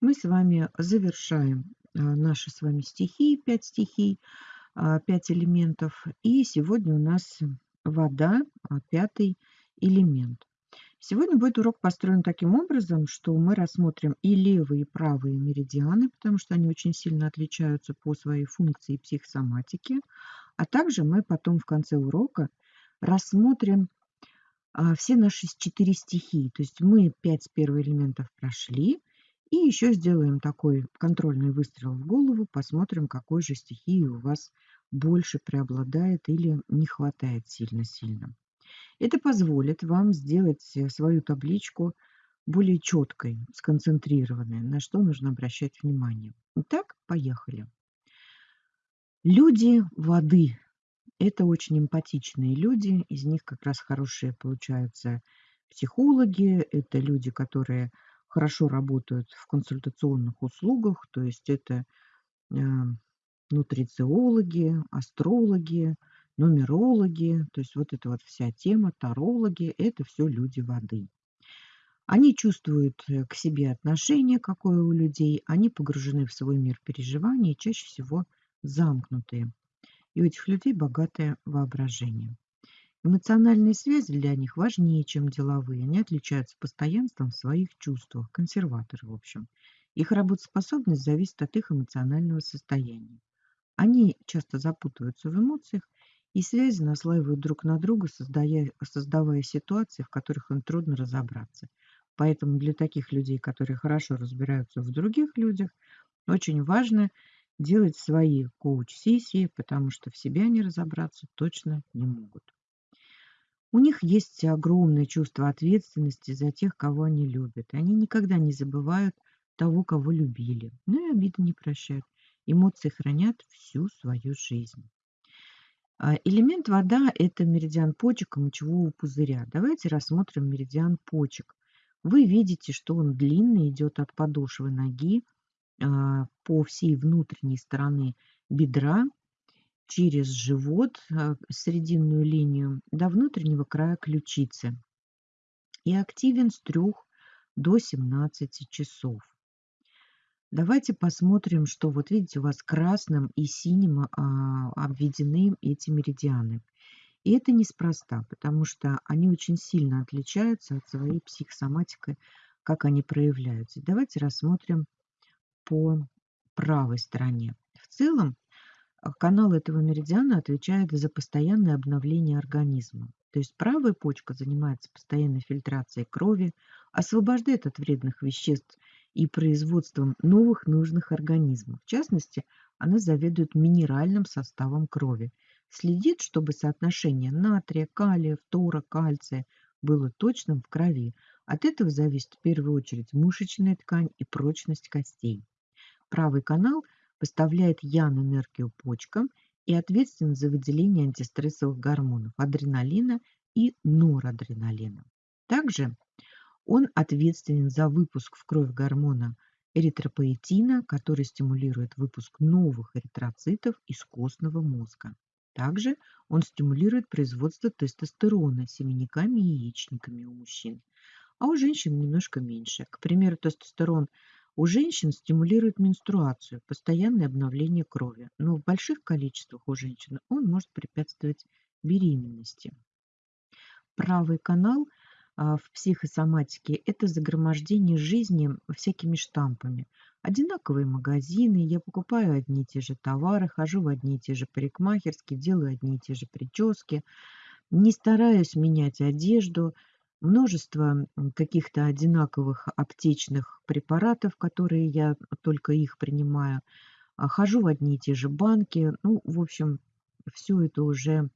Мы с вами завершаем а, наши с вами стихии, 5 стихий, а, 5 элементов. И сегодня у нас вода, а, пятый элемент. Сегодня будет урок построен таким образом, что мы рассмотрим и левые, и правые меридианы, потому что они очень сильно отличаются по своей функции психосоматики. А также мы потом в конце урока рассмотрим все наши четыре стихии. То есть мы пять первых элементов прошли, и еще сделаем такой контрольный выстрел в голову, посмотрим, какой же стихии у вас больше преобладает или не хватает сильно-сильно. Это позволит вам сделать э, свою табличку более четкой, сконцентрированной, на что нужно обращать внимание. Итак, поехали. Люди воды. Это очень эмпатичные люди, из них как раз хорошие получаются психологи, это люди, которые хорошо работают в консультационных услугах, то есть это э, нутрициологи, астрологи, нумерологи, то есть вот эта вот вся тема, тарологи, это все люди воды. Они чувствуют э, к себе отношение, какое у людей, они погружены в свой мир переживаний, чаще всего замкнутые. И у этих людей богатое воображение. Эмоциональные связи для них важнее, чем деловые. Они отличаются постоянством в своих чувствах. Консерваторы, в общем. Их работоспособность зависит от их эмоционального состояния. Они часто запутываются в эмоциях, и связи наслаивают друг на друга, создая, создавая ситуации, в которых им трудно разобраться. Поэтому для таких людей, которые хорошо разбираются в других людях, очень важно делать свои коуч-сессии, потому что в себе они разобраться точно не могут. У них есть огромное чувство ответственности за тех, кого они любят. Они никогда не забывают того, кого любили. Ну и обиды не прощают. Эмоции хранят всю свою жизнь. А, элемент вода – это меридиан почек и мочевого пузыря. Давайте рассмотрим меридиан почек. Вы видите, что он длинный, идет от подошвы ноги а, по всей внутренней стороне бедра через живот, э, срединную линию, до внутреннего края ключицы и активен с 3 до 17 часов. Давайте посмотрим, что вот видите, у вас красным и синим а, обведены эти меридианы. И это неспроста, потому что они очень сильно отличаются от своей психосоматикой, как они проявляются. Давайте рассмотрим по правой стороне. В целом канал этого меридиана отвечает за постоянное обновление организма. То есть правая почка занимается постоянной фильтрацией крови, освобождает от вредных веществ и производством новых нужных организмов. В частности, она заведует минеральным составом крови, следит, чтобы соотношение натрия, калия, фтора, кальция было точным в крови. От этого зависит в первую очередь мышечная ткань и прочность костей. Правый канал – поставляет ян-энергию почкам и ответственен за выделение антистрессовых гормонов адреналина и норадреналина. Также он ответственен за выпуск в кровь гормона эритропоэтина, который стимулирует выпуск новых эритроцитов из костного мозга. Также он стимулирует производство тестостерона семенниками и яичниками у мужчин, а у женщин немножко меньше. К примеру, тестостерон у женщин стимулирует менструацию, постоянное обновление крови, но в больших количествах у женщин он может препятствовать беременности. Правый канал а, в психосоматике – это загромождение жизни всякими штампами. Одинаковые магазины, я покупаю одни и те же товары, хожу в одни и те же парикмахерские, делаю одни и те же прически, не стараюсь менять одежду – множество каких-то одинаковых аптечных препаратов, которые я только их принимаю. А, хожу в одни и те же банки. Ну, в общем, все это уже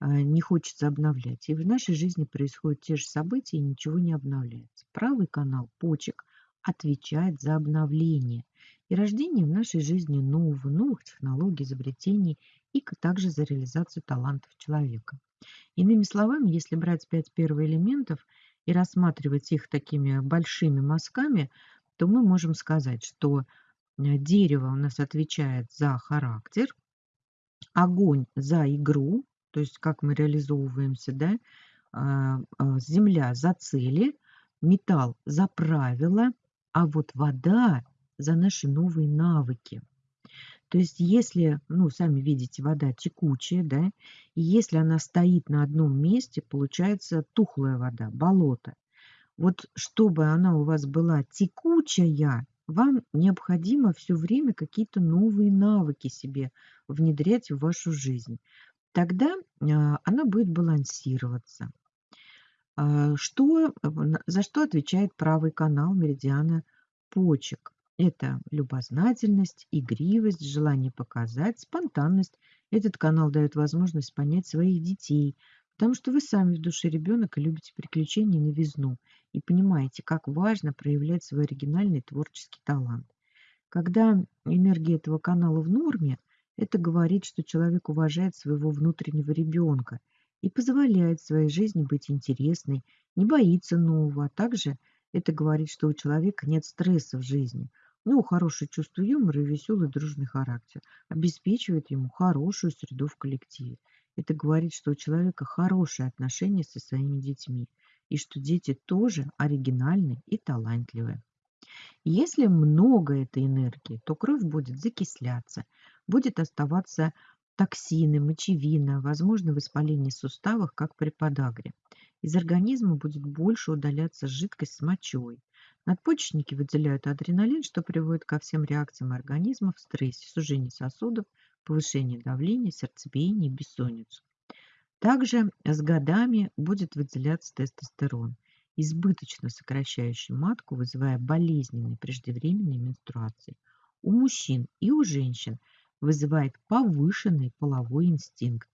а, не хочется обновлять. И в нашей жизни происходят те же события, и ничего не обновляется. Правый канал почек отвечает за обновление и рождение в нашей жизни нового, новых технологий, изобретений и также за реализацию талантов человека. Иными словами, если брать пять первоэлементов и рассматривать их такими большими мазками, то мы можем сказать, что э, дерево у нас отвечает за характер, огонь за игру, то есть как мы реализовываемся, да, а, а, земля за цели, металл за правила, а вот вода за наши новые навыки. То есть если, ну, сами видите, вода текучая, да, и если она стоит на одном месте, получается тухлая вода, болото. Вот чтобы она у вас была текучая, вам необходимо все время какие-то новые навыки себе внедрять в вашу жизнь. Тогда а, она будет балансироваться. А, что, за что отвечает правый канал меридиана почек? Это любознательность, игривость, желание показать, спонтанность. Этот канал дает возможность понять своих детей, потому что вы сами в душе ребенок и любите приключения и новизну, и понимаете, как важно проявлять свой оригинальный творческий талант. Когда энергия этого канала в норме, это говорит, что человек уважает своего внутреннего ребенка и позволяет своей жизни быть интересной, не боится нового, а также это говорит, что у человека нет стресса в жизни – ну, хорошее чувство юмора и веселый дружный характер обеспечивает ему хорошую среду в коллективе. Это говорит, что у человека хорошие отношения со своими детьми и что дети тоже оригинальны и талантливые. Если много этой энергии, то кровь будет закисляться, будет оставаться токсины, мочевина, возможно воспаление суставов, как при подагре. Из организма будет больше удаляться жидкость с мочой. Надпочечники выделяют адреналин, что приводит ко всем реакциям организма в стрессе, сужению сосудов, повышению давления, сердцебиения и бессонницу. Также с годами будет выделяться тестостерон, избыточно сокращающий матку, вызывая болезненные преждевременные менструации. У мужчин и у женщин вызывает повышенный половой инстинкт.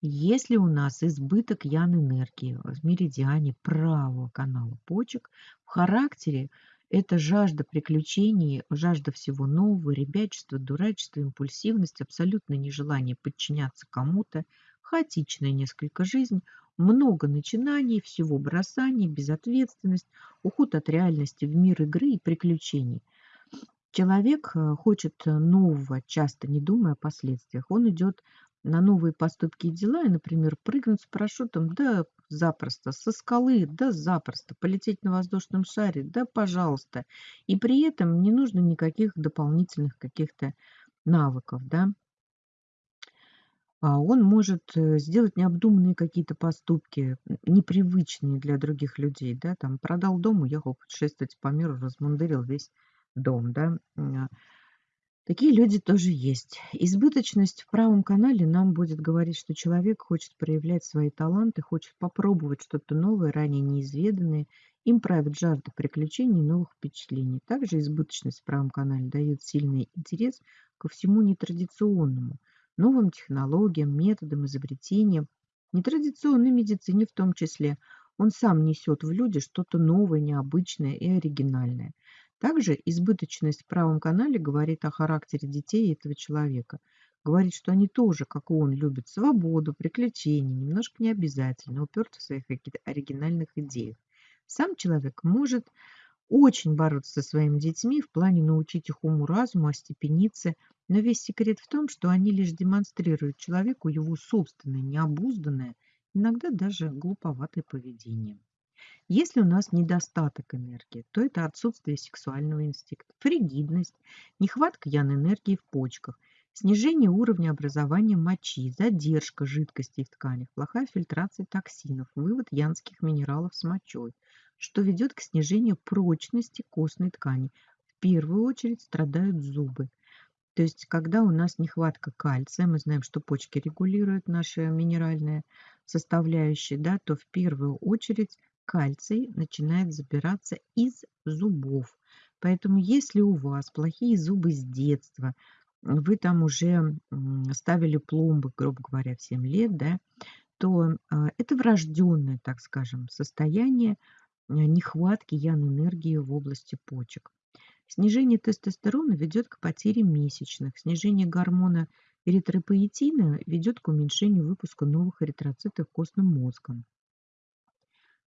Если у нас избыток ян-энергии в меридиане правого канала почек, в характере это жажда приключений, жажда всего нового, ребячество, дурачество, импульсивность, абсолютное нежелание подчиняться кому-то, хаотичная несколько жизнь, много начинаний, всего бросаний, безответственность, уход от реальности в мир игры и приключений. Человек э, хочет нового, часто не думая о последствиях. Он идет на новые поступки и дела, и, например, прыгнуть с парашютом, да запросто, со скалы, да запросто, полететь на воздушном шаре, да пожалуйста. И при этом не нужно никаких дополнительных каких-то навыков, да. А он может э, сделать необдуманные какие-то поступки, непривычные для других людей, да, там продал дом, уехал путешествовать по миру, размундырил весь дом, да. Такие люди тоже есть. Избыточность в правом канале нам будет говорить, что человек хочет проявлять свои таланты, хочет попробовать что-то новое, ранее неизведанное. Им правит жажда приключений новых впечатлений. Также избыточность в правом канале дает сильный интерес ко всему нетрадиционному, новым технологиям, методам, изобретениям, нетрадиционной медицине в том числе. Он сам несет в люди что-то новое, необычное и оригинальное. Также избыточность в правом канале говорит о характере детей этого человека. Говорит, что они тоже, как и он, любят свободу, приключения, немножко необязательно, уперты в своих каких-то оригинальных идеях. Сам человек может очень бороться со своими детьми в плане научить их уму-разуму, остепениться, но весь секрет в том, что они лишь демонстрируют человеку его собственное, необузданное, иногда даже глуповатое поведение. Если у нас недостаток энергии, то это отсутствие сексуального инстинкта, фригидность, нехватка ян-энергии в почках, снижение уровня образования мочи, задержка жидкостей в тканях, плохая фильтрация токсинов, вывод янских минералов с мочой, что ведет к снижению прочности костной ткани. В первую очередь страдают зубы. То есть, когда у нас нехватка кальция, мы знаем, что почки регулируют наши минеральные составляющие, да, то в первую очередь кальций начинает забираться из зубов. Поэтому если у вас плохие зубы с детства, вы там уже ставили пломбы, грубо говоря, в 7 лет, да, то а, это врожденное, так скажем, состояние а, нехватки ян-энергии в области почек. Снижение тестостерона ведет к потере месячных. Снижение гормона эритропоэтина ведет к уменьшению выпуска новых эритроцитов костным мозгом.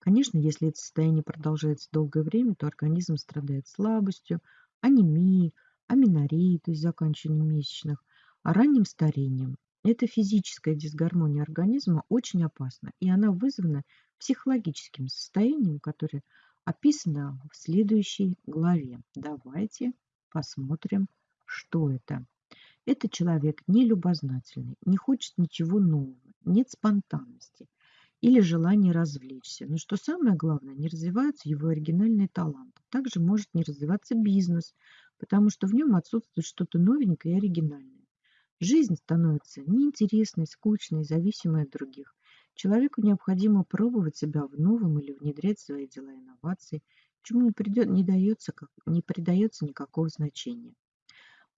Конечно, если это состояние продолжается долгое время, то организм страдает слабостью, анемией, аминореей, то есть заканчиванием месячных, а ранним старением. Эта физическая дисгармония организма очень опасна, и она вызвана психологическим состоянием, которое описано в следующей главе. Давайте посмотрим, что это. Это человек нелюбознательный, не хочет ничего нового, нет спонтанности или желания развлечься. Но что самое главное, не развиваются его оригинальные таланты. Также может не развиваться бизнес, потому что в нем отсутствует что-то новенькое и оригинальное. Жизнь становится неинтересной, скучной, зависимой от других. Человеку необходимо пробовать себя в новом или внедрять свои дела инновации, чему не, придет, не, дается, не придается никакого значения.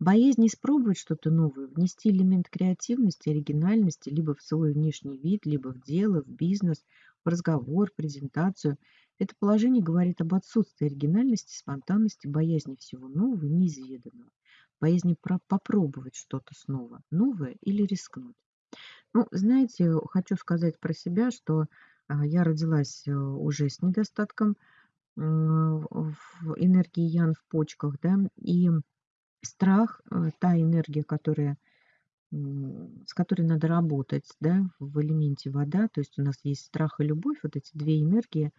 Боязнь испробовать что-то новое, внести элемент креативности, оригинальности либо в свой внешний вид, либо в дело, в бизнес, в разговор, презентацию. Это положение говорит об отсутствии оригинальности, спонтанности, боязни всего нового и неизведанного, боязни попробовать что-то снова, новое или рискнуть. Ну, знаете, хочу сказать про себя, что а, я родилась э, уже с недостатком энергии ян в почках, да, и страх, э, та энергия, которая, с которой надо работать, да, в элементе вода, то есть у нас есть страх и любовь, вот эти две энергии,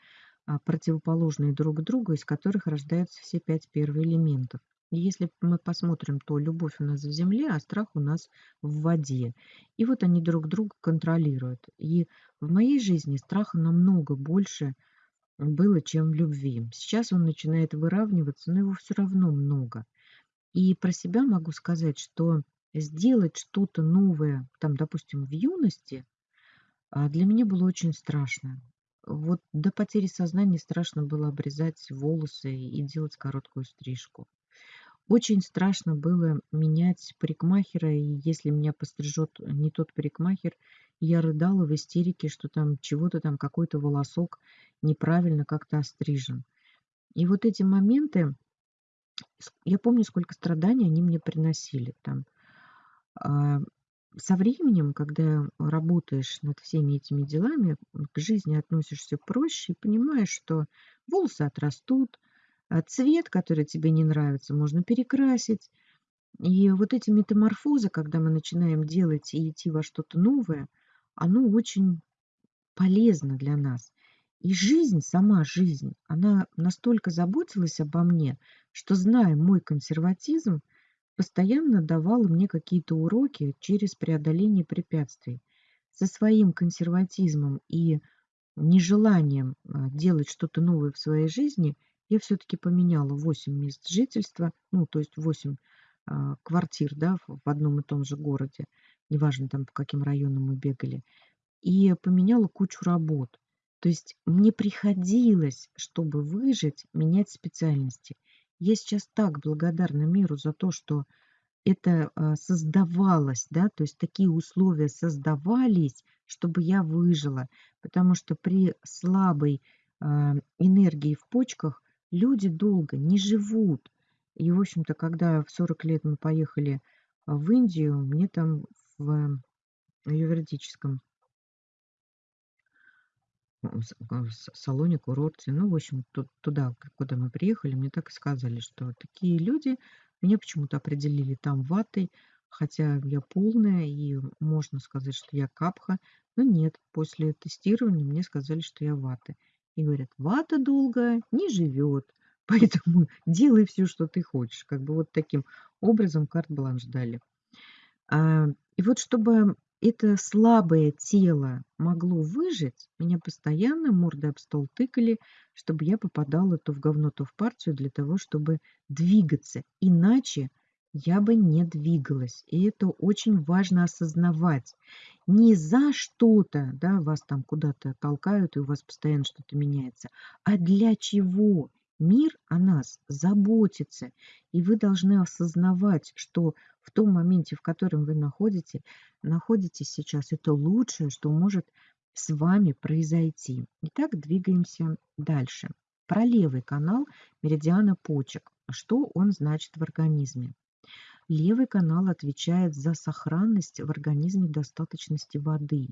а, противоположные друг другу, из которых рождаются все пять первых элементов. И если мы посмотрим, то любовь у нас в земле, а страх у нас в воде. И вот они друг друга контролируют. И в моей жизни страха намного больше было, чем любви. Сейчас он начинает выравниваться, но его все равно много. И про себя могу сказать, что сделать что-то новое, там, допустим, в юности, а, для меня было очень страшно. Вот до потери сознания страшно было обрезать волосы и делать короткую стрижку. Очень страшно было менять парикмахера, и если меня пострижет не тот парикмахер, я рыдала в истерике, что там чего-то там, какой-то волосок неправильно как-то острижен. И вот эти моменты, я помню, сколько страданий они мне приносили там. А, со временем, когда работаешь над всеми этими делами, к жизни относишься проще и понимаешь, что волосы отрастут, а цвет, который тебе не нравится, можно перекрасить. И вот эти метаморфозы, когда мы начинаем делать и идти во что-то новое, оно очень полезно для нас. И жизнь, сама жизнь, она настолько заботилась обо мне, что, зная мой консерватизм, постоянно давала мне какие-то уроки через преодоление препятствий. Со своим консерватизмом и нежеланием а, делать что-то новое в своей жизни я все-таки поменяла 8 мест жительства, ну, то есть 8 а, квартир да, в одном и том же городе, неважно там по каким районам мы бегали, и поменяла кучу работ. То есть мне приходилось, чтобы выжить, менять специальности. Я сейчас так благодарна миру за то, что это а, создавалось, да, то есть такие условия создавались, чтобы я выжила, потому что при слабой а, энергии в почках люди долго не живут. И, в общем-то, когда в 40 лет мы поехали в Индию, мне там в юридическом в салоне, курорте. Ну, в общем, туда, куда мы приехали, мне так и сказали, что такие люди, меня почему-то определили там ватой, хотя я полная, и можно сказать, что я капха, но нет, после тестирования мне сказали, что я вата. И говорят, вата долго не живет, поэтому делай все, что ты хочешь. Как бы вот таким образом карт-бланш дали. А, и вот чтобы это слабое тело могло выжить, меня постоянно мордой об стол тыкали, чтобы я попадала то в говно, то в партию для того, чтобы двигаться. Иначе я бы не двигалась. И это очень важно осознавать. Не за что-то, да, вас там куда-то толкают, и у вас постоянно что-то меняется, а для чего? Мир о нас заботится, и вы должны осознавать, что в том моменте, в котором вы находите, находитесь сейчас, это лучшее, что может с вами произойти. Итак, двигаемся дальше. Про левый канал меридиана почек. Что он значит в организме? Левый канал отвечает за сохранность в организме достаточности воды.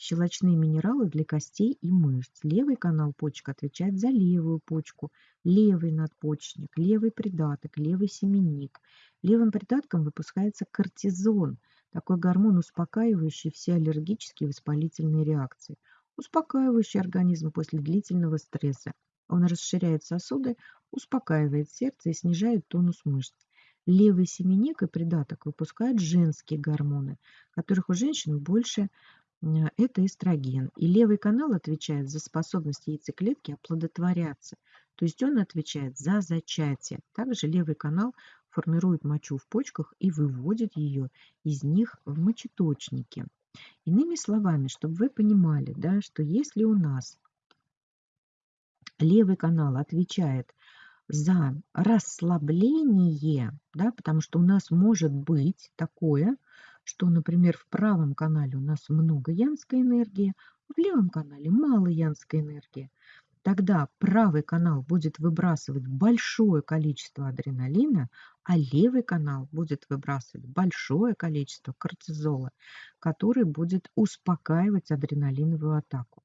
Щелочные минералы для костей и мышц. Левый канал почек отвечает за левую почку, левый надпочечник, левый придаток, левый семенник. Левым придатком выпускается кортизон, такой гормон, успокаивающий все аллергические воспалительные реакции, успокаивающий организм после длительного стресса. Он расширяет сосуды, успокаивает сердце и снижает тонус мышц. Левый семенник и придаток выпускают женские гормоны, которых у женщин больше это эстроген. И левый канал отвечает за способность яйцеклетки оплодотворяться. То есть он отвечает за зачатие. Также левый канал формирует мочу в почках и выводит ее из них в мочеточники. Иными словами, чтобы вы понимали, да, что если у нас левый канал отвечает за расслабление, да, потому что у нас может быть такое, что, например, в правом канале у нас много янской энергии, в левом канале мало янской энергии. Тогда правый канал будет выбрасывать большое количество адреналина, а левый канал будет выбрасывать большое количество кортизола, который будет успокаивать адреналиновую атаку.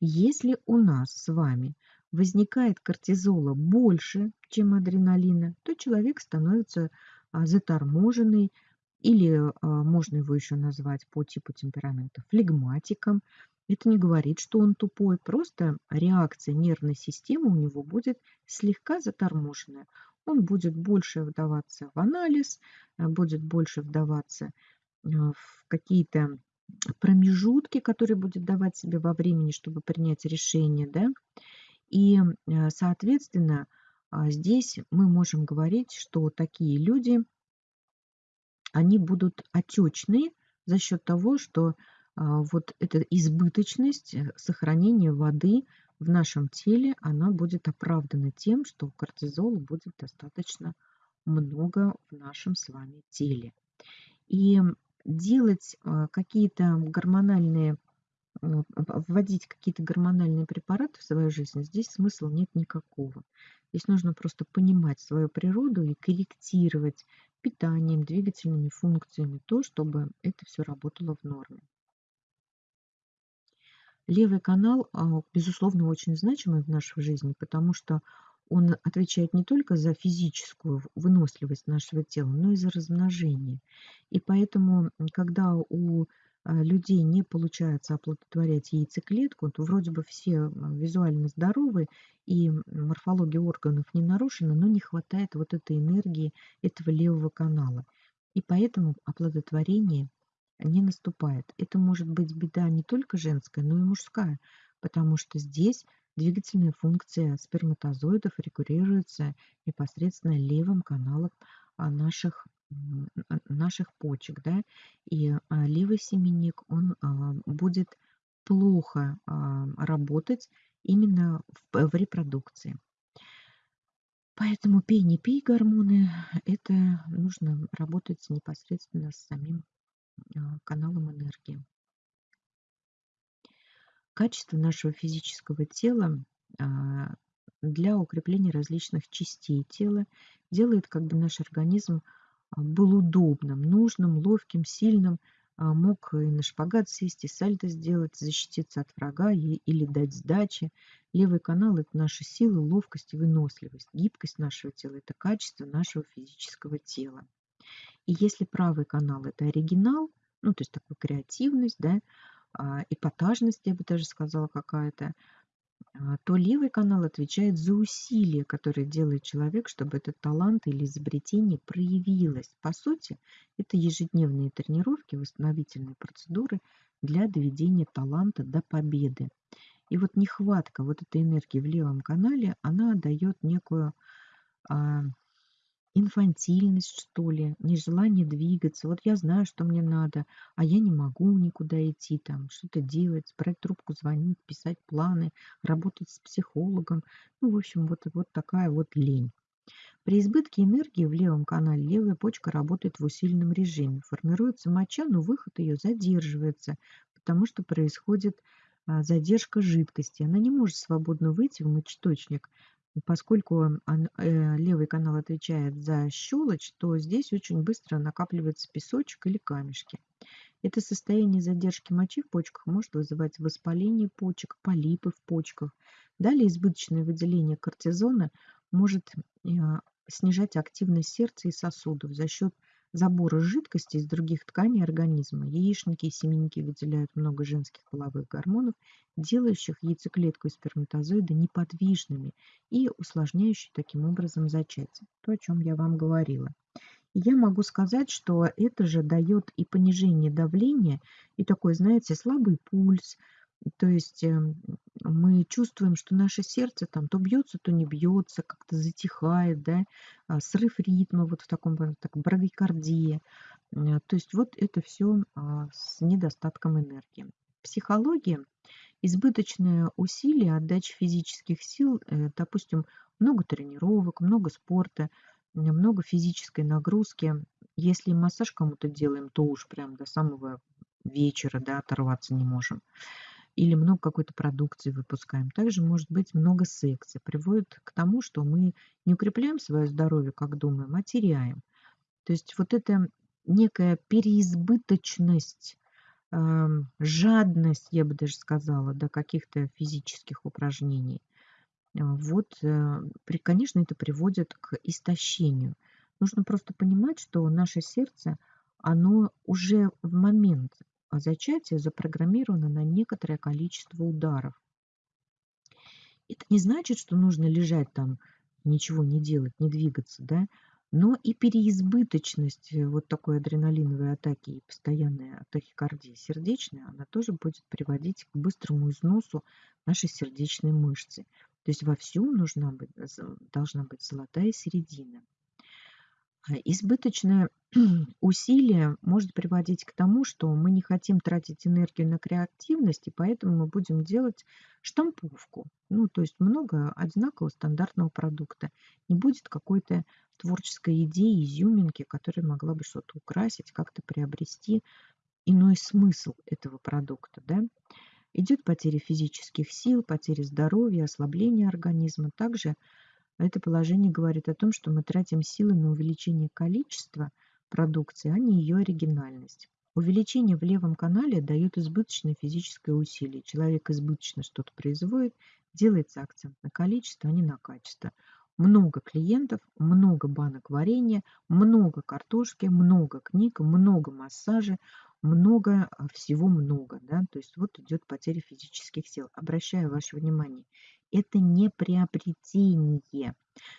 Если у нас с вами возникает кортизола больше, чем адреналина, то человек становится а, заторможенный, или а, можно его еще назвать по типу темперамента флегматиком. Это не говорит, что он тупой, просто реакция нервной системы у него будет слегка заторможенная. Он будет больше вдаваться в анализ, а, будет больше вдаваться в какие-то промежутки, которые будет давать себе во времени, чтобы принять решение, да, и, э, соответственно, а, здесь мы можем говорить, что такие люди, они будут отечные за счет того, что а, вот эта избыточность э, сохранения воды в нашем теле, она будет оправдана тем, что кортизола будет достаточно много в нашем с вами теле. И делать а, какие-то гормональные вводить какие-то гормональные препараты в свою жизнь, здесь смысла нет никакого. Здесь нужно просто понимать свою природу и корректировать питанием, двигательными функциями то, чтобы это все работало в норме. Левый канал, а, безусловно, очень значимый в нашей жизни, потому что он отвечает не только за физическую выносливость нашего тела, но и за размножение. И поэтому, когда у людей не получается оплодотворять яйцеклетку, то вроде бы все визуально здоровы и морфология органов не нарушена, но не хватает вот этой энергии этого левого канала. И поэтому оплодотворение не наступает. Это может быть беда не только женская, но и мужская, потому что здесь двигательная функция сперматозоидов регулируется непосредственно левым каналом а, наших наших почек, да, и а, левый семенник, он а, будет плохо а, работать именно в, репродукции. Поэтому пей, не пей гормоны, это нужно работать непосредственно с самим каналом энергии. Качество нашего физического тела для укрепления различных частей тела делает как бы наш организм был удобным, нужным, ловким, сильным, а, мог и на шпагат сесть, и сальто сделать, защититься от врага или дать сдачи. Левый канал – это наша сила, ловкость и выносливость. Гибкость нашего тела – это качество нашего физического тела. И если правый канал – это оригинал, ну, то есть такая креативность, да, а, эпатажность, я бы даже сказала, какая-то, а, то левый канал отвечает за усилия, которые делает человек, чтобы этот талант или изобретение проявилось. По сути, это ежедневные тренировки, восстановительные процедуры для доведения таланта до победы. И вот нехватка вот этой энергии в левом канале, она дает некую а, инфантильность, что ли, нежелание двигаться. Вот я знаю, что мне надо, а я не могу никуда идти, там, что-то делать, брать трубку, звонить, писать планы, работать с психологом. Ну, в общем, вот, вот такая вот лень. При избытке энергии в левом канале левая почка работает в усиленном режиме. Формируется моча, но выход ее задерживается, потому что происходит а, задержка жидкости. Она не может свободно выйти в мочеточник, Поскольку э, левый канал отвечает за щелочь, то здесь очень быстро накапливается песочек или камешки. Это состояние задержки мочи в почках может вызывать воспаление почек, полипы в почках. Далее избыточное выделение кортизона может э, снижать активность сердца и сосудов за счет забора жидкости из других тканей организма. Яичники и семенники выделяют много женских половых гормонов, делающих яйцеклетку и сперматозоиды неподвижными и усложняющих таким образом зачатие. То, о чем я вам говорила. я могу сказать, что это же дает и понижение давления, и такой, знаете, слабый пульс, то есть эм, мы чувствуем, что наше сердце там то бьется, то не бьется, как-то затихает, да, а, срыв ритма вот в таком так, брадикардия. Э, то есть вот это все а, с недостатком энергии. Психология, избыточное усилие, отдача физических сил, э, допустим, много тренировок, много спорта, много физической нагрузки. Если массаж кому-то делаем, то уж прям до самого вечера, да, оторваться не можем или много какой-то продукции выпускаем. Также может быть много секса. Приводит к тому, что мы не укрепляем свое здоровье, как думаем, а теряем. То есть вот эта некая переизбыточность, э, жадность, я бы даже сказала, до каких-то физических упражнений. А, вот, э, конечно, это приводит к истощению. Нужно просто понимать, что наше сердце, оно уже в момент а зачатие запрограммировано на некоторое количество ударов. Это не значит, что нужно лежать там, ничего не делать, не двигаться, да, но и переизбыточность э, вот такой адреналиновой атаки и постоянной тахикардии сердечной, она тоже будет приводить к быстрому износу нашей сердечной мышцы. То есть во всем нужна быть, должна быть золотая середина. А избыточное усилие может приводить к тому, что мы не хотим тратить энергию на креативность, и поэтому мы будем делать штамповку. Ну, то есть много одинакового стандартного продукта. Не будет какой-то творческой идеи, изюминки, которая могла бы что-то украсить, как-то приобрести иной смысл этого продукта. Да? Идет потеря физических сил, потеря здоровья, ослабление организма. Также это положение говорит о том, что мы тратим силы на увеличение количества продукции, а не ее оригинальность. Увеличение в левом канале дает избыточное физическое усилие. Человек избыточно что-то производит, делается акцент на количество, а не на качество. Много клиентов, много банок варенья, много картошки, много книг, много массажа, много, а, всего много. Да? То есть вот идет потеря физических сил. Обращаю ваше внимание, это не приобретение.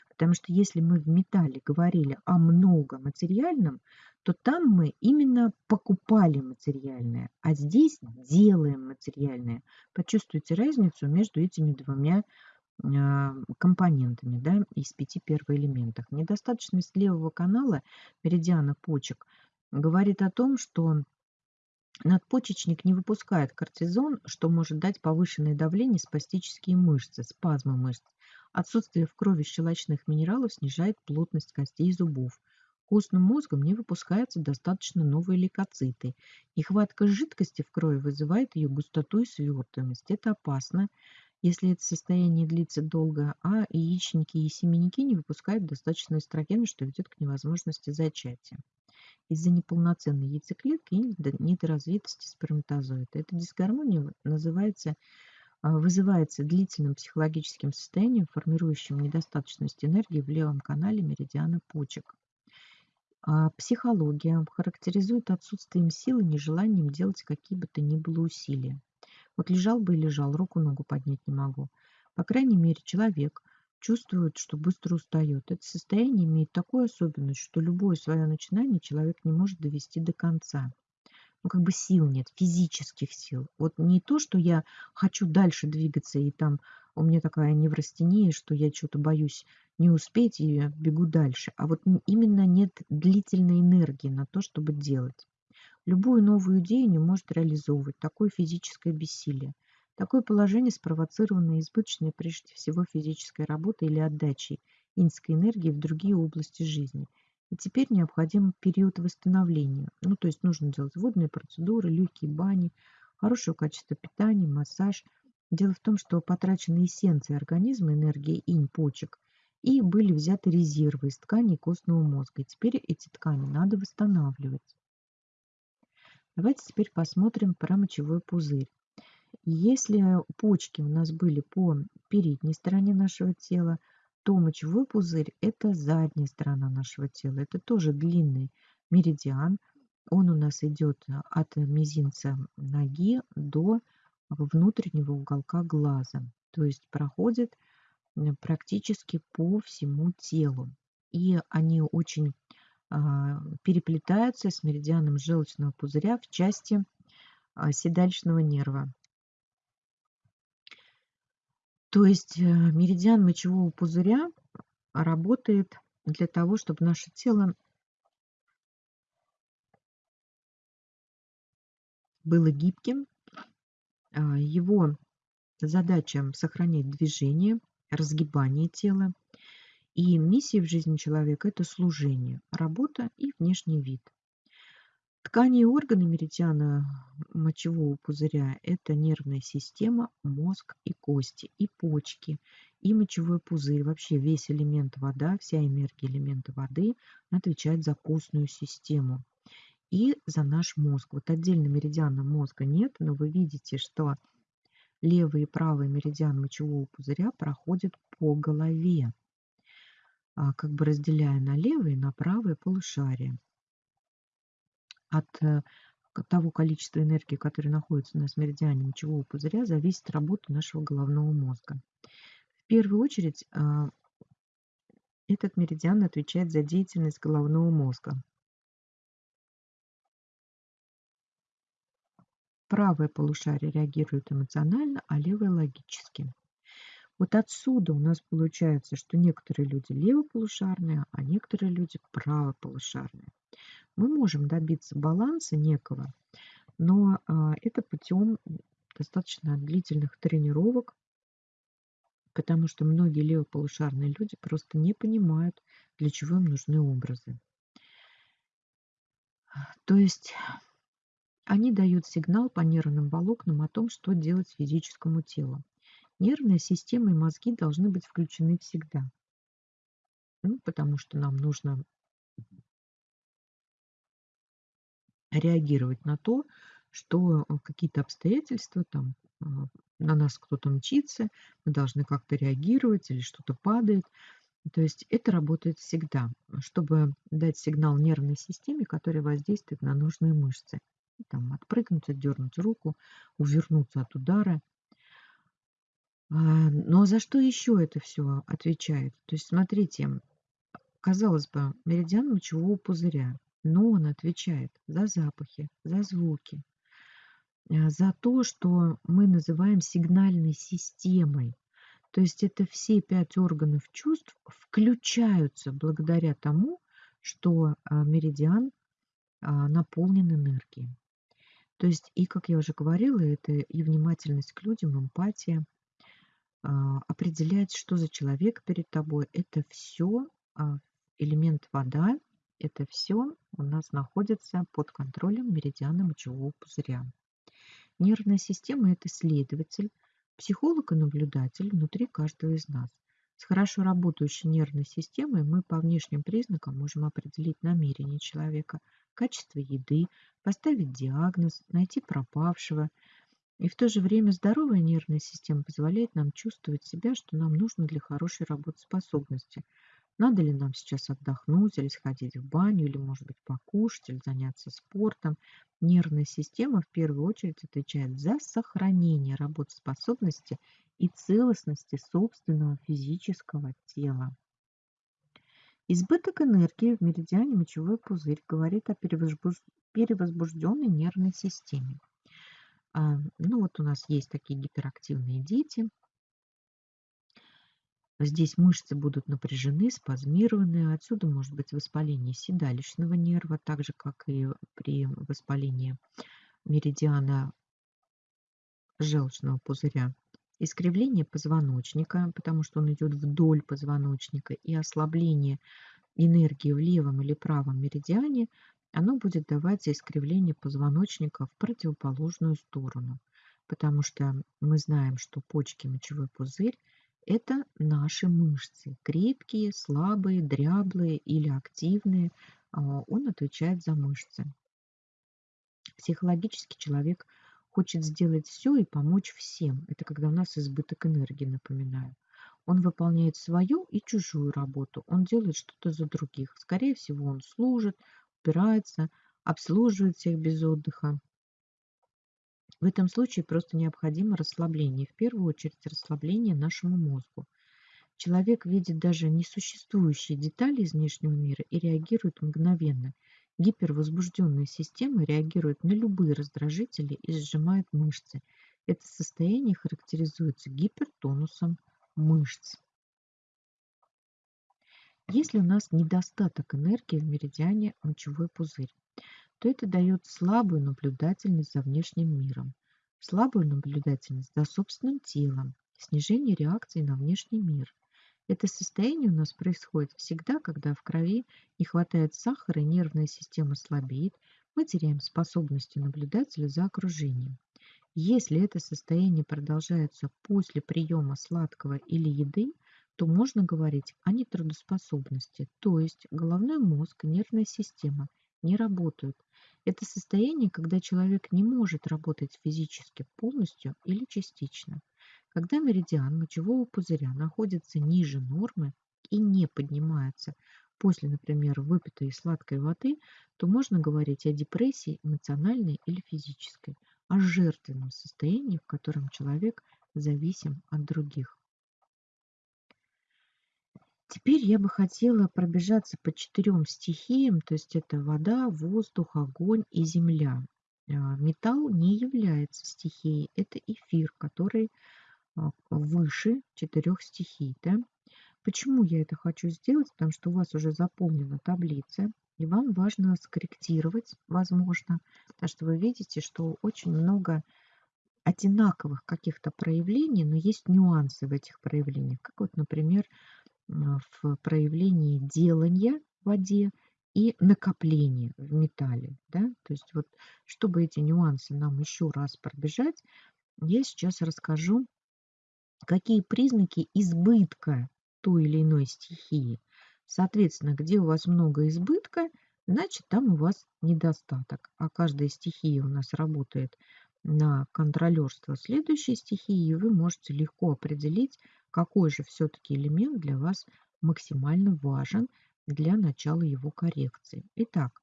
Потому что если мы в металле говорили о много материальном, то там мы именно покупали материальное, а здесь делаем материальное. Почувствуйте разницу между этими двумя а, компонентами да, из пяти первоэлементов. Недостаточность левого канала меридиана почек говорит о том, что Надпочечник не выпускает кортизон, что может дать повышенное давление спастические мышцы, спазмы мышц. Отсутствие в крови щелочных минералов снижает плотность костей и зубов. Костным мозгом не выпускаются достаточно новые лейкоциты. Нехватка жидкости в крови вызывает ее густоту и свертываемость. Это опасно, если это состояние длится долго, а яичники и семенники не выпускают достаточно эстрогена, что ведет к невозможности зачатия из-за неполноценной яйцеклетки и недоразвитости сперматозоида. Эта дисгармония называется, а, вызывается длительным психологическим состоянием, формирующим недостаточность энергии в левом канале меридиана почек. А, психология характеризует отсутствием силы, нежеланием делать какие бы то ни было усилия. Вот лежал бы и лежал, руку-ногу поднять не могу. По крайней мере, человек – чувствует, что быстро устает. Это состояние имеет такую особенность, что любое свое начинание человек не может довести до конца. Ну, как бы сил нет, физических сил. Вот не то, что я хочу дальше двигаться, и там у меня такая неврастения, что я что-то боюсь не успеть и бегу дальше, а вот именно нет длительной энергии на то, чтобы делать. Любую новую идею не может реализовывать такое физическое бессилие. Такое положение спровоцировано избыточной прежде всего физической работой или отдачей инской энергии в другие области жизни. И теперь необходим период восстановления. Ну, то есть нужно делать водные процедуры, легкие бани, хорошее качество питания, массаж. Дело в том, что потрачены эссенции организма, энергия инь, почек, и были взяты резервы из тканей костного мозга. И теперь эти ткани надо восстанавливать. Давайте теперь посмотрим про мочевой пузырь. Если почки у нас были по передней стороне нашего тела, то мочевой пузырь– это задняя сторона нашего тела. Это тоже длинный меридиан. Он у нас идет от мизинца ноги до внутреннего уголка глаза. То есть проходит практически по всему телу. И они очень а, переплетаются с меридианом желчного пузыря в части а, седалищного нерва. То есть э, меридиан мочевого пузыря работает для того, чтобы наше тело было гибким. А, его задача сохранять движение, разгибание тела. И миссия в жизни человека– это служение, работа и внешний вид. Ткани и органы меридиана мочевого пузыря– это нервная система, мозг и кости, и почки, и мочевой пузырь. Вообще весь элемент вода, вся энергия элемента воды отвечает за костную систему и за наш мозг. Вот отдельно меридиана мозга нет, но вы видите, что левый и правый меридиан мочевого пузыря проходят по голове, а, как бы разделяя на левое и на правое полушарие от э, того количества энергии, которое находится на меридиане мочевого пузыря, зависит работа нашего головного мозга. В первую очередь а, этот меридиан отвечает за деятельность головного мозга. Правое полушарие реагирует эмоционально, а левое логически. Вот отсюда у нас получается, что некоторые люди левополушарные, а некоторые люди правополушарные. Мы можем добиться баланса некого, но а, это путем достаточно длительных тренировок, потому что многие левополушарные люди просто не понимают, для чего им нужны образы. То есть они дают сигнал по нервным волокнам о том, что делать физическому телу. Нервная система и мозги должны быть включены всегда. Ну, потому что нам нужно реагировать на то, что э, какие-то обстоятельства, там, а, на нас кто-то мчится, мы должны как-то реагировать или что-то падает. То есть это работает всегда, чтобы дать сигнал нервной системе, который воздействует на нужные мышцы. Там, отпрыгнуть, отдернуть руку, увернуться от удара. А, но за что еще это все отвечает? То есть смотрите, казалось бы, меридиан мочевого пузыря но он отвечает за запахи, за звуки, э, за то, что мы называем сигнальной системой. То есть это все пять органов чувств включаются благодаря тому, что а, меридиан а, наполнен энергией. То есть и, как я уже говорила, это и внимательность к людям, эмпатия, а, определять, что за человек перед тобой. Это все элемент вода, это все у нас находится под контролем меридиана мочевого пузыря. Нервная система– это следователь, психолог и наблюдатель внутри каждого из нас. С хорошо работающей нервной системой мы по внешним признакам можем определить намерение человека, качество еды, поставить диагноз, найти пропавшего. И в то же время здоровая нервная система позволяет нам чувствовать себя, что нам нужно для хорошей работоспособности – надо ли нам сейчас отдохнуть или сходить в баню, или, может быть, покушать, или заняться спортом. Нервная система в первую очередь отвечает за сохранение работоспособности и целостности собственного физического тела. Избыток энергии в меридиане мочевой пузырь говорит о перевозбужденной нервной системе. А, ну вот у нас есть такие гиперактивные дети, Здесь мышцы будут напряжены, спазмированы. Отсюда может быть воспаление седалищного нерва, так же, как и при воспалении меридиана желчного пузыря. Искривление позвоночника, потому что он идет вдоль позвоночника, и ослабление энергии в левом или правом меридиане, оно будет давать искривление позвоночника в противоположную сторону. Потому что мы знаем, что почки, мочевой пузырь это наши мышцы. Крепкие, слабые, дряблые или активные. А, он отвечает за мышцы. Психологически человек хочет сделать все и помочь всем. Это когда у нас избыток энергии, напоминаю. Он выполняет свою и чужую работу. Он делает что-то за других. Скорее всего, он служит, убирается, обслуживает всех без отдыха. В этом случае просто необходимо расслабление, в первую очередь расслабление нашему мозгу. Человек видит даже несуществующие детали из внешнего мира и реагирует мгновенно. Гипервозбужденная система реагирует на любые раздражители и сжимает мышцы. Это состояние характеризуется гипертонусом мышц. Если у нас недостаток энергии в меридиане мочевой пузырь, то это дает слабую наблюдательность за внешним миром, слабую наблюдательность за собственным телом, снижение реакции на внешний мир. Это состояние у нас происходит всегда, когда в крови не хватает сахара нервная система слабеет, мы теряем способности наблюдателя за окружением. Если это состояние продолжается после приема сладкого или еды, то можно говорить о нетрудоспособности, то есть головной мозг нервная система не работают. Это состояние, когда человек не может работать физически полностью или частично. Когда меридиан мочевого пузыря находится ниже нормы и не поднимается после, например, выпитой сладкой воды, то можно говорить о депрессии эмоциональной или физической, о жертвенном состоянии, в котором человек зависим от других. Теперь я бы хотела пробежаться по четырем стихиям, то есть это вода, воздух, огонь и земля. А, металл не является стихией, это эфир, который а, выше четырех стихий. Да? Почему я это хочу сделать? Потому что у вас уже заполнена таблица, и вам важно скорректировать, возможно, потому что вы видите, что очень много одинаковых каких-то проявлений, но есть нюансы в этих проявлениях. Как вот, например, в проявлении делания в воде и накопления в металле. Да? То есть вот, чтобы эти нюансы нам еще раз пробежать, я сейчас расскажу, какие признаки избытка той или иной стихии. Соответственно, где у вас много избытка, значит там у вас недостаток. А каждая стихия у нас работает на контролерство следующей стихии, и вы можете легко определить, какой же все-таки элемент для вас максимально важен для начала его коррекции. Итак,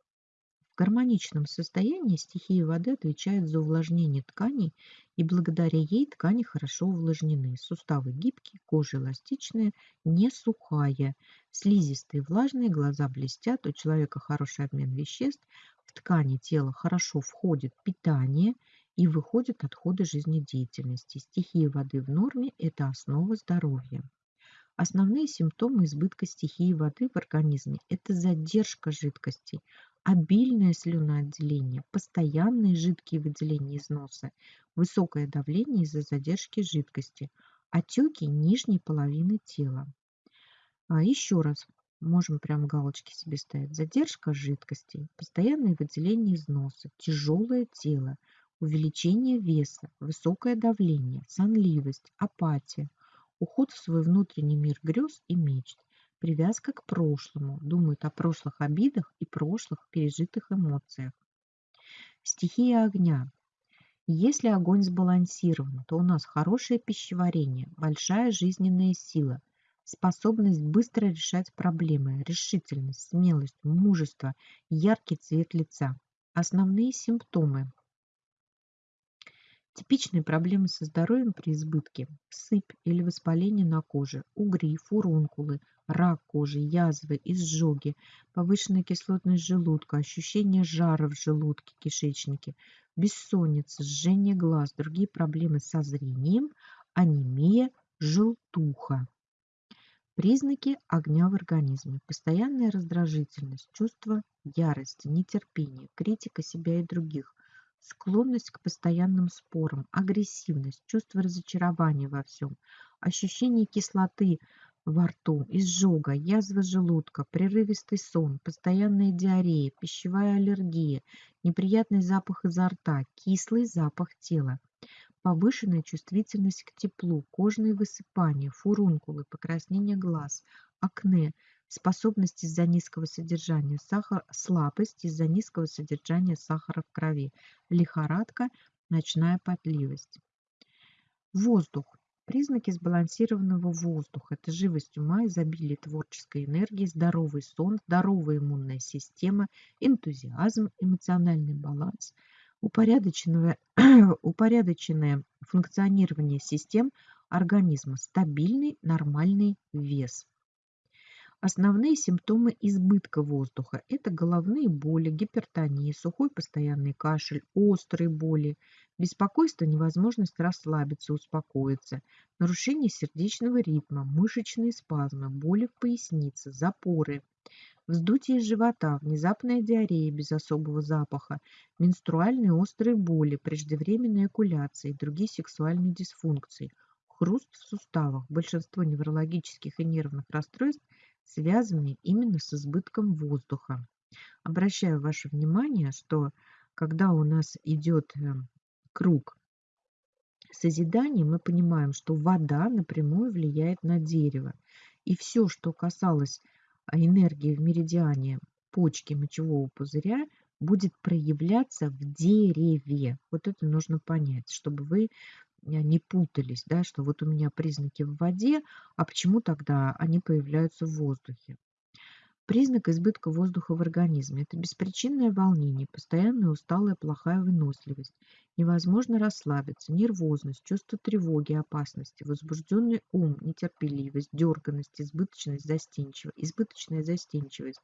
в гармоничном состоянии стихия воды отвечает за увлажнение тканей, и благодаря ей ткани хорошо увлажнены. Суставы гибкие, кожа эластичная, не сухая, слизистые влажные, глаза блестят, у человека хороший обмен веществ, в ткани тела хорошо входит питание – и выходят отходы жизнедеятельности. Стихия воды в норме– это основа здоровья. Основные симптомы избытка стихии воды в организме – это задержка жидкостей, обильное слюноотделение, постоянные жидкие выделения из носа, высокое давление из-за задержки жидкости, отеки нижней половины тела. А еще раз, можем прям галочки себе ставить. Задержка жидкостей, постоянное выделение из носа, тяжелое тело, увеличение веса, высокое давление, сонливость, апатия, уход в свой внутренний мир грез и мечт, привязка к прошлому, думают о прошлых обидах и прошлых пережитых эмоциях. Стихия огня. Если огонь сбалансирован, то у нас хорошее пищеварение, большая жизненная сила, способность быстро решать проблемы, решительность, смелость, мужество, яркий цвет лица. Основные симптомы Типичные проблемы со здоровьем при избытке – сыпь или воспаление на коже, угри, фурункулы, рак кожи, язвы, изжоги, повышенная кислотность желудка, ощущение жара в желудке, кишечнике, бессонница, жжение глаз, другие проблемы со зрением, анемия, желтуха. Признаки огня в организме. Постоянная раздражительность, чувство ярости, нетерпения, критика себя и других, склонность к постоянным спорам, агрессивность, чувство разочарования во всем, ощущение кислоты во рту, изжога, язва желудка, прерывистый сон, постоянная диарея, пищевая аллергия, неприятный запах изо рта, кислый запах тела, повышенная чувствительность к теплу, кожные высыпания, фурункулы, покраснение глаз, акне, способность из-за низкого содержания сахара, слабость из-за низкого содержания сахара в крови, лихорадка, ночная потливость. Воздух. Признаки сбалансированного воздуха– это живость ума, изобилие творческой энергии, здоровый сон, здоровая иммунная система, энтузиазм, эмоциональный баланс, упорядоченное, упорядоченное функционирование систем организма, стабильный нормальный вес. Основные симптомы избытка воздуха– это головные боли, гипертония, сухой постоянный кашель, острые боли, беспокойство, невозможность расслабиться, успокоиться, нарушение сердечного ритма, мышечные спазмы, боли в пояснице, запоры, вздутие живота, внезапная диарея без особого запаха, менструальные острые боли, преждевременная экуляция и другие сексуальные дисфункции, хруст в суставах. Большинство неврологических и нервных расстройств – связанные именно с избытком воздуха. Обращаю ваше внимание, что когда у нас идет э, круг созидания, мы понимаем, что вода напрямую влияет на дерево. И все, что касалось а, энергии в меридиане почки мочевого пузыря, будет проявляться в дереве. Вот это нужно понять, чтобы вы не путались, да, что вот у меня признаки в воде, а почему тогда они появляются в воздухе? Признак избытка воздуха в организме– это беспричинное волнение, постоянная усталая плохая выносливость, невозможно расслабиться, нервозность, чувство тревоги, опасности, возбужденный ум, нетерпеливость, дерганность, избыточность, застенчивость, избыточная застенчивость,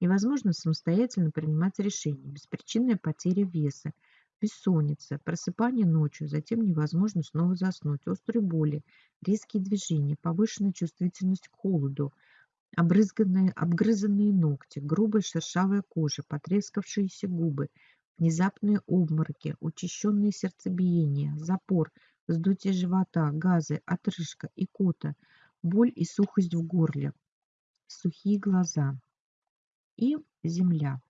невозможно самостоятельно принимать решения, беспричинная потеря веса, бессонница, просыпание ночью, затем невозможно снова заснуть, острые боли, резкие движения, повышенная чувствительность к холоду, обрызганные, обгрызанные ногти, грубая шершавая кожа, потрескавшиеся губы, внезапные обмороки, учащенное сердцебиение, запор, вздутие живота, газы, отрыжка, икота, боль и сухость в горле, сухие глаза и земля.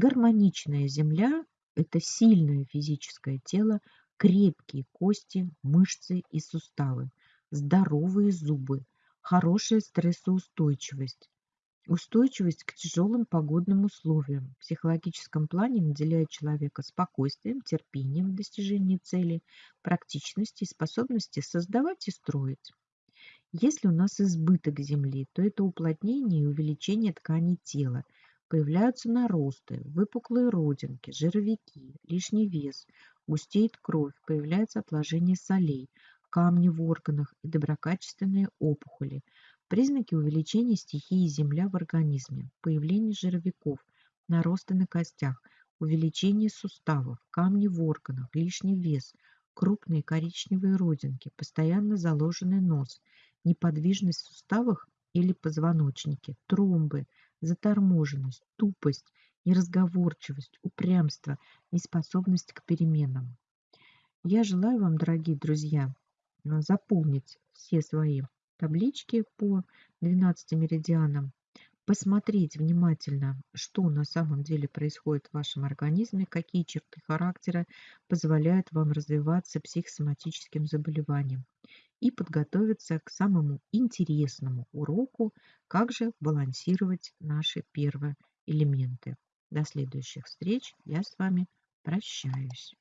Гармоничная земля – это сильное физическое тело, крепкие кости, мышцы и суставы, здоровые зубы, хорошая стрессоустойчивость, устойчивость к тяжелым погодным условиям. В психологическом плане наделяет человека спокойствием, терпением в достижении цели, практичностью и способностью создавать и строить. Если у нас избыток земли, то это уплотнение и увеличение тканей тела – Появляются наросты, выпуклые родинки, жировики, лишний вес, густеет кровь, появляется отложение солей, камни в органах и доброкачественные опухоли. Признаки увеличения стихии Земля в организме, появление жировиков, наросты на костях, увеличение суставов, камни в органах, лишний вес, крупные коричневые родинки, постоянно заложенный нос, неподвижность в суставах или позвоночнике, тромбы, заторможенность, тупость, неразговорчивость, упрямство, неспособность к переменам. Я желаю вам, дорогие друзья, заполнить все свои таблички по 12 меридианам, посмотреть внимательно, что на самом деле происходит в вашем организме, какие черты характера позволяют вам развиваться психосоматическим заболеваниям и подготовиться к самому интересному уроку, как же балансировать наши первые элементы. До следующих встреч. Я с вами прощаюсь.